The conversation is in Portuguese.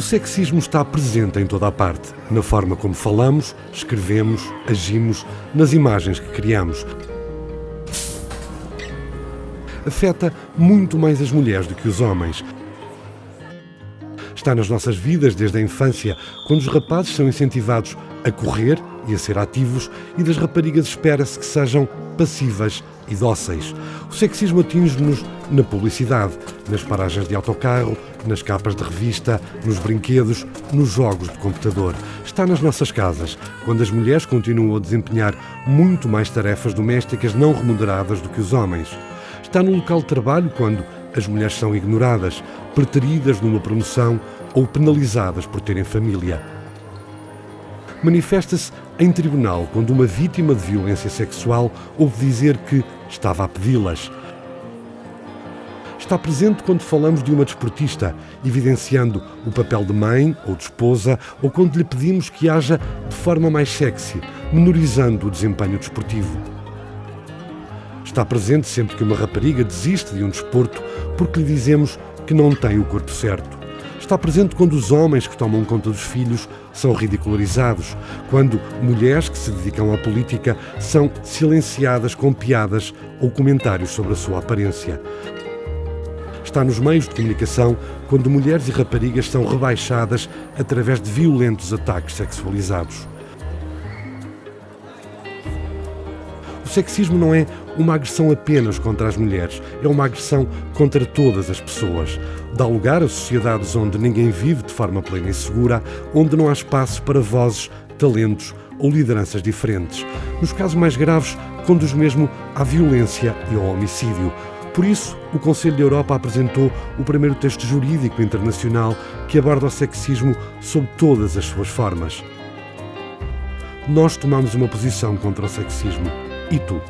O sexismo está presente em toda a parte, na forma como falamos, escrevemos, agimos, nas imagens que criamos. Afeta muito mais as mulheres do que os homens. Está nas nossas vidas desde a infância, quando os rapazes são incentivados a correr e a ser ativos, e das raparigas espera-se que sejam passivas e dóceis. O sexismo atinge-nos na publicidade, nas paragens de autocarro, nas capas de revista, nos brinquedos, nos jogos de computador. Está nas nossas casas, quando as mulheres continuam a desempenhar muito mais tarefas domésticas não remuneradas do que os homens. Está no local de trabalho, quando as mulheres são ignoradas, preteridas numa promoção ou penalizadas por terem família. Manifesta-se em tribunal quando uma vítima de violência sexual ouve dizer que estava a pedi-las. Está presente quando falamos de uma desportista, evidenciando o papel de mãe ou de esposa, ou quando lhe pedimos que haja de forma mais sexy, menorizando o desempenho desportivo. Está presente sempre que uma rapariga desiste de um desporto porque lhe dizemos que não tem o corpo certo. Está presente quando os homens que tomam conta dos filhos são ridicularizados, quando mulheres que se dedicam à política são silenciadas com piadas ou comentários sobre a sua aparência. Está nos meios de comunicação quando mulheres e raparigas são rebaixadas através de violentos ataques sexualizados. O sexismo não é uma agressão apenas contra as mulheres, é uma agressão contra todas as pessoas. Dá lugar a sociedades onde ninguém vive de forma plena e segura, onde não há espaço para vozes, talentos ou lideranças diferentes. Nos casos mais graves, conduz mesmo à violência e ao homicídio. Por isso, o Conselho da Europa apresentou o primeiro texto jurídico internacional que aborda o sexismo sob todas as suas formas. Nós tomamos uma posição contra o sexismo. E tu?